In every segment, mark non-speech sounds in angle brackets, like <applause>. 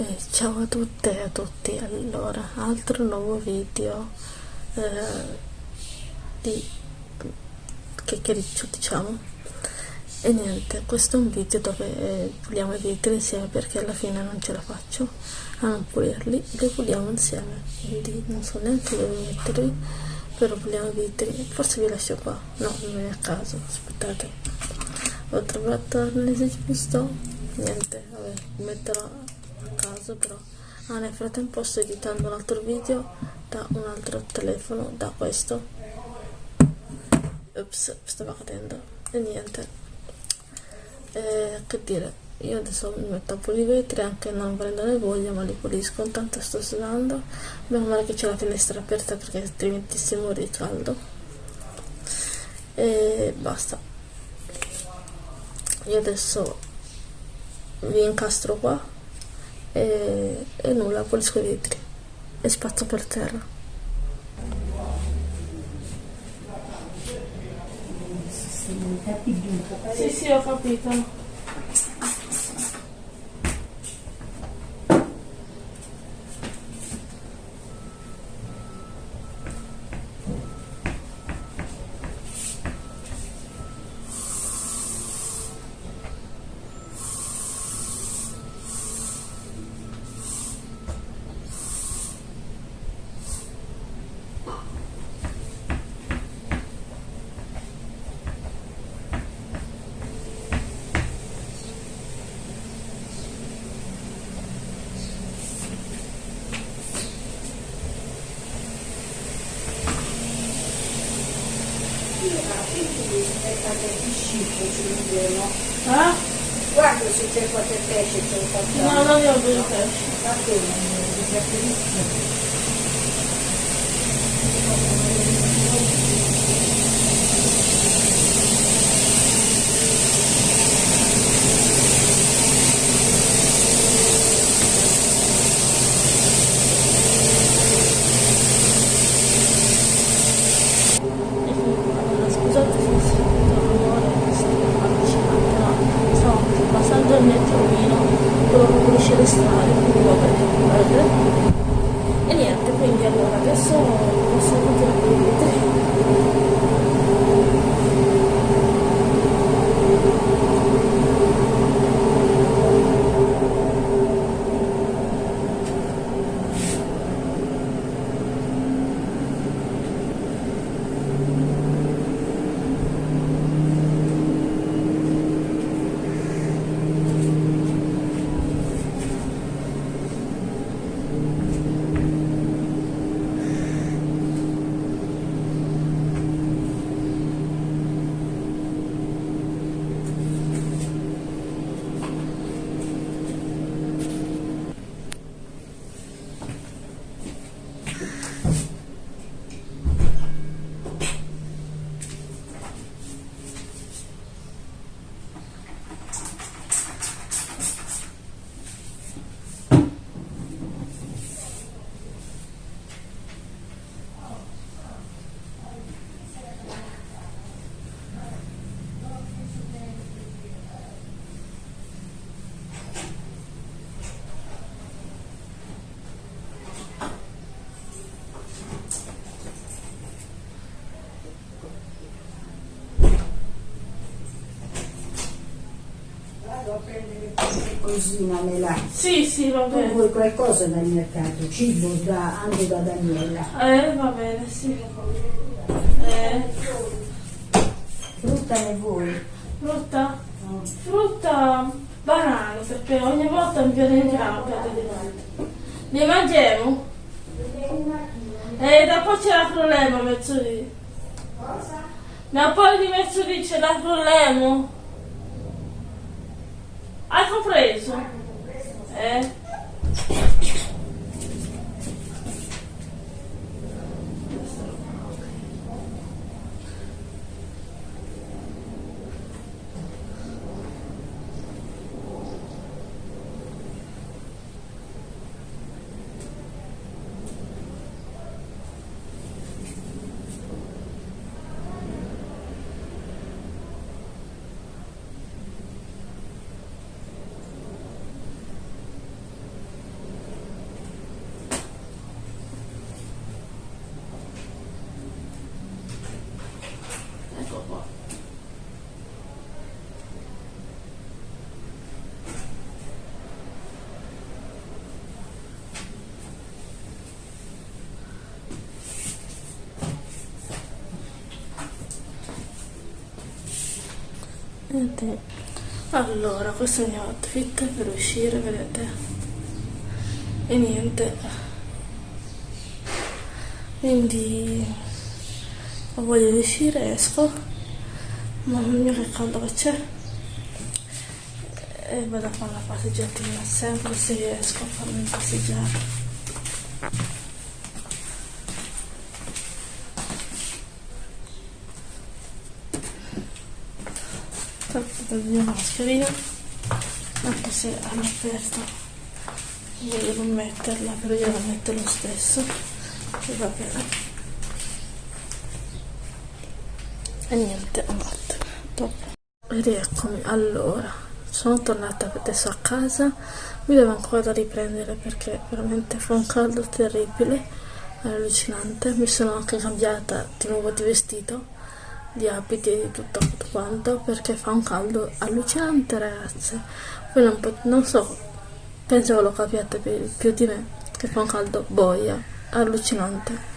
Eh, ciao a tutte e a tutti, allora, altro nuovo video eh, di chiacchiericcio diciamo. E niente, questo è un video dove eh, puliamo i vetri insieme perché alla fine non ce la faccio a non pulirli, li puliamo insieme quindi non so neanche dove metterli però puliamo i vetri, forse vi lascio qua. No, non è a caso, aspettate. Ho trovato l'arnese giusto? Niente, vabbè, metterò caso però. Ah, nel frattempo sto editando un altro video da un altro telefono da questo. Ups stava cadendo. E niente. Eh, che dire io adesso mi metto a pulire i vetri anche non prendere voglia ma li pulisco intanto sto sudando. Meno male che c'è la finestra aperta perché altrimenti si muore di caldo. E basta. Io adesso vi incastro qua e, e nulla, pulisco i vetri e spazzo per terra. Sì, sì, ho capito. Ah? Guarda se c'è qualche pesce, c'è un qualcosa. No, non ne ho due pesci. Va bene, mi piace allora cosina me la... Sì, sì, va bene. Tu vuoi qualcosa dal mercato, cibo da, anche da Daniela. Eh, va bene, sì. Eh. Frutta ne vuoi? Frutta? No. Frutta banane, perché ogni volta mi viene in grampo. Ne mangiamo? E dopo c'è la problema, mezzodì. Cosa? Ma poi di mezzodì c'è la problema. Ai, comprei isso É. niente allora questo è il mio outfit per uscire vedete? E niente. Quindi ho voglia di uscire esco. Mamma mia che caldo che c'è. E vado a fare la passeggiatina sempre se riesco a farmi passeggiare la mia mascherina anche se all'aperto volevo metterla però io la metto lo stesso e va bene. E niente ho fatto. Dopo. E rieccomi allora sono tornata adesso a casa. Mi devo ancora riprendere perché veramente fa un caldo terribile allucinante. Mi sono anche cambiata di nuovo di vestito di abiti e di tutto quanto perché fa un caldo allucinante ragazze voi non, non so penso che lo capiate più, più, di me che fa un caldo boia allucinante.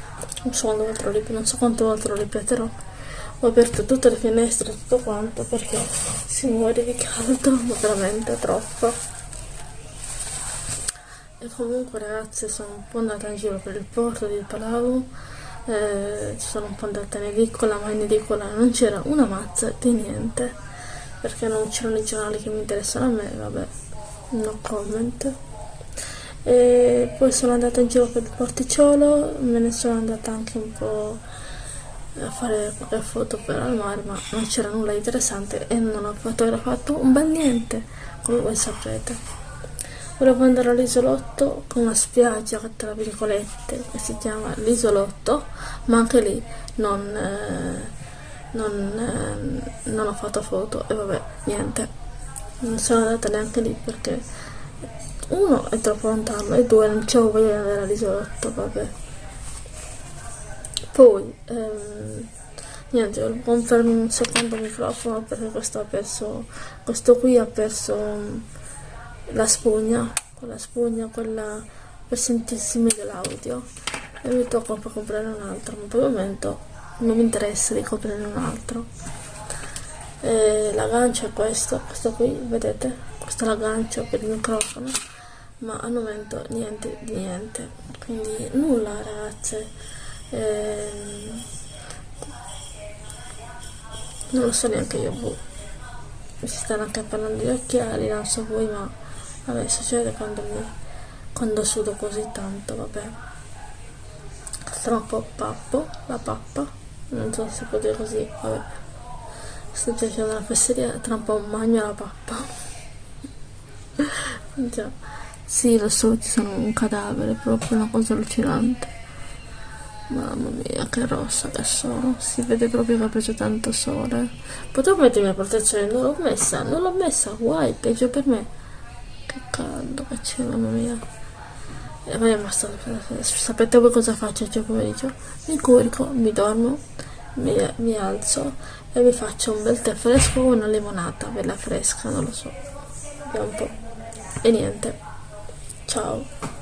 So quando lo ripeto non so quanto lo ripeterò. Ho aperto tutte le finestre tutto quanto perché si muore di caldo <laughs> veramente troppo. E comunque ragazze sono un po' andata in giro per il porto di Palau eh, ci sono un po' andata in edicola ma in edicola non c'era una mazza di niente perché non c'erano i giornali che mi interessano a me vabbè no comment. E poi sono andata in giro per il porticciolo me ne sono andata anche un po' a fare qualche foto per al mare ma non c'era nulla di interessante e non ho fotografato un bel niente come voi saprete volevo andare all'isolotto con una spiaggia tra virgolette che si chiama l'isolotto ma anche lì non, eh, non, eh, non ho fatto foto e vabbè niente. Non sono andata neanche lì perché uno è troppo lontano e due non c'avevo voglia di andare all'isolotto vabbè. Poi ehm, niente volevo comprarmi un secondo microfono perché questo ha perso questo qui ha perso la spugna, con la spugna, quella per sentirsi meglio l'audio e mi tocca per comprare un altro, ma per il momento non mi interessa di comprare un altro. E l'aggancio è questo, questo qui, vedete? Questo è l'aggancio per il microfono, ma al momento niente di niente, quindi nulla ragazze. Ehm, non lo so neanche io, boh. Si stanno anche parlando di occhiali, non so voi, ma vabbè succede quando mi quando sudo così tanto vabbè. Sto un po' pappo la pappa. Non so se può dire così vabbè. Sto facendo la fesseria tra un po' magno la pappa. <laughs> Già sì lo so ci sono un cadavere proprio una cosa allucinante. Mamma mia, che rossa sono. Si vede proprio che ha preso tanto sole. Potevo mettermi la protezione, non l'ho messa, non l'ho messa, guai, peggio per me che caldo che c'è mamma mia. E poi basta sapete voi cosa faccio? Oggi pomeriggio mi curico mi dormo mi, mi, alzo e mi faccio un bel tè fresco o una limonata bella fresca non lo so. Un po' e niente. Ciao